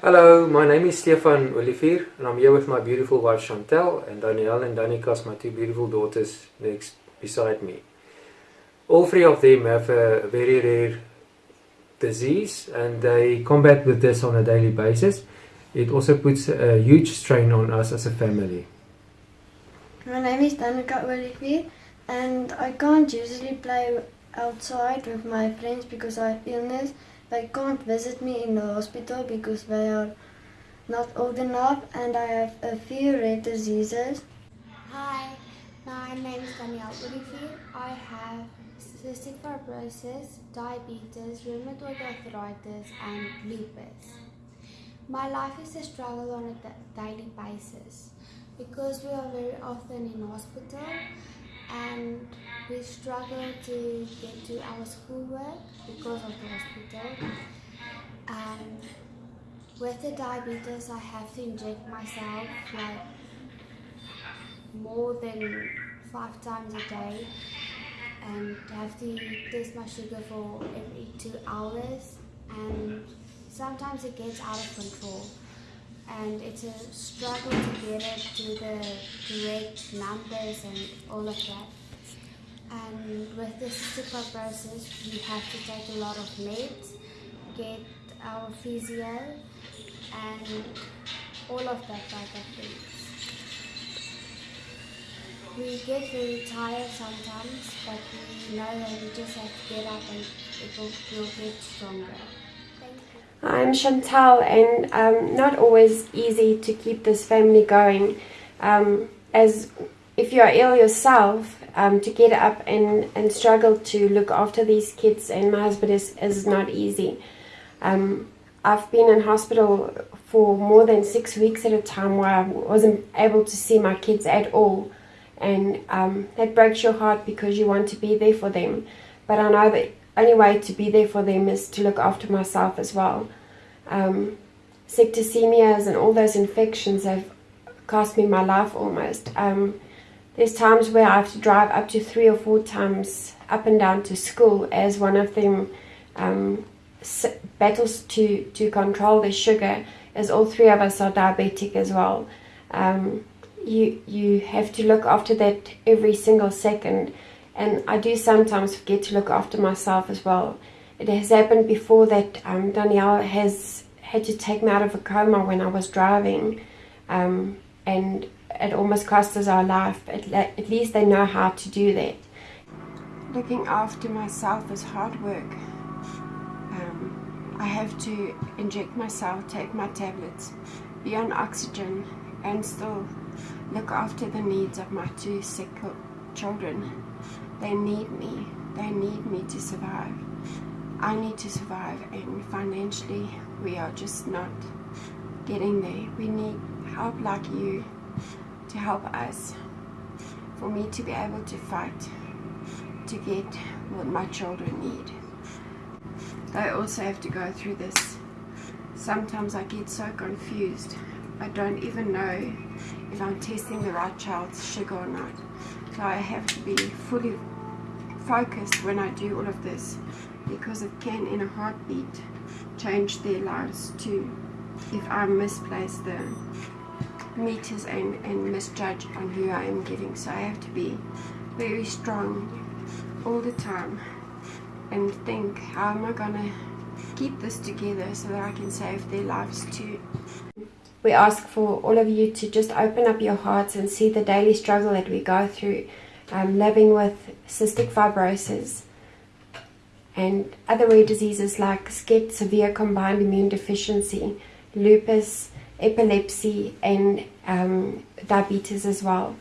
Hello, my name is Stefan Olivier and I'm here with my beautiful wife Chantel and Danielle and Danica, my two beautiful daughters next beside me. All three of them have a very rare disease and they combat with this on a daily basis. It also puts a huge strain on us as a family. My name is Danica Olivier and I can't usually play outside with my friends because I have illness. They can't visit me in the hospital because they are not old enough and I have a few rare diseases. Hi, my name is Danielle Olivier. I have cystic fibrosis, diabetes, rheumatoid arthritis and lupus. My life is a struggle on a daily basis because we are very often in hospital and we struggle to get to our schoolwork because of the hospital. And with the diabetes, I have to inject myself like more than five times a day and have to test my sugar for every two hours and sometimes it gets out of control and it's a struggle to get it to the correct numbers and all of that. And with the super process, we have to take a lot of meds, get our physio, and all of that type of things. We get very tired sometimes, but we know that we just have to get up and it will, will get stronger. I'm Chantal and um, not always easy to keep this family going. Um, as if you're ill yourself, um, to get up and, and struggle to look after these kids and my husband is, is not easy. Um, I've been in hospital for more than six weeks at a time where I wasn't able to see my kids at all. And um, that breaks your heart because you want to be there for them. But I know that only way to be there for them is to look after myself as well. Um, septicemias and all those infections have cost me my life almost. Um, there's times where I have to drive up to three or four times up and down to school as one of them um, battles to, to control their sugar as all three of us are diabetic as well. Um, you, you have to look after that every single second and I do sometimes forget to look after myself as well. It has happened before that um, Danielle has had to take me out of a coma when I was driving um, and it almost cost us our life. At, at least they know how to do that. Looking after myself is hard work. Um, I have to inject myself, take my tablets, be on oxygen and still look after the needs of my two sick children. They need me. They need me to survive. I need to survive and financially we are just not getting there. We need help like you to help us for me to be able to fight to get what my children need. They also have to go through this. Sometimes I get so confused. I don't even know if I'm testing the right child's sugar or not. So I have to be fully focused when I do all of this because it can in a heartbeat change their lives too if I misplace the meters and, and misjudge on who I am giving. So I have to be very strong all the time and think how am I gonna keep this together so that I can save their lives too? We ask for all of you to just open up your hearts and see the daily struggle that we go through um, living with cystic fibrosis and other rare diseases like SCID, severe combined immune deficiency, lupus, epilepsy and um, diabetes as well.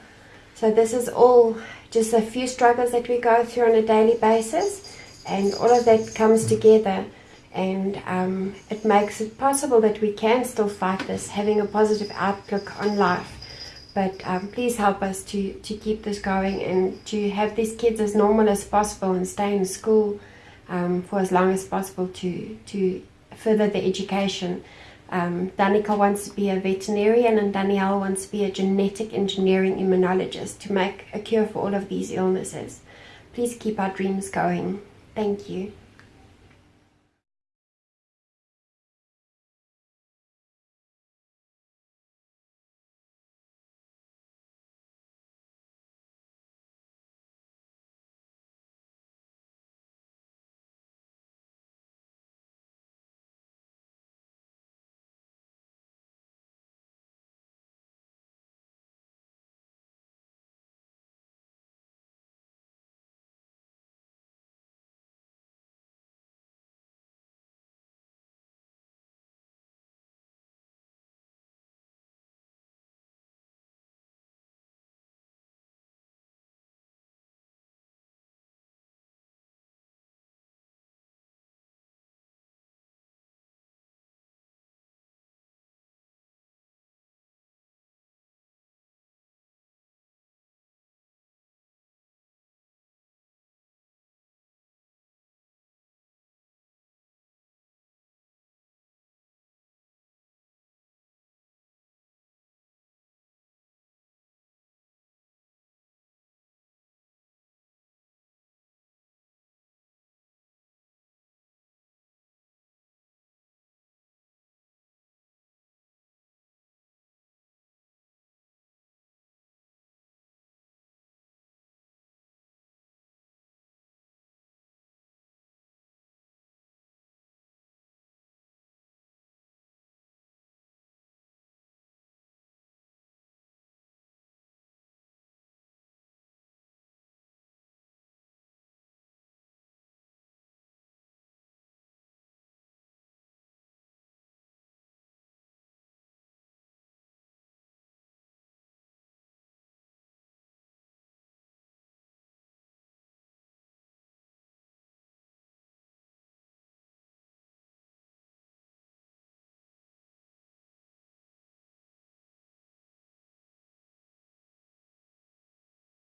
So this is all just a few struggles that we go through on a daily basis and all of that comes together and um, it makes it possible that we can still fight this, having a positive outlook on life. But um, please help us to, to keep this going and to have these kids as normal as possible and stay in school um, for as long as possible to, to further the education. Um, Danica wants to be a veterinarian and Danielle wants to be a genetic engineering immunologist to make a cure for all of these illnesses. Please keep our dreams going. Thank you.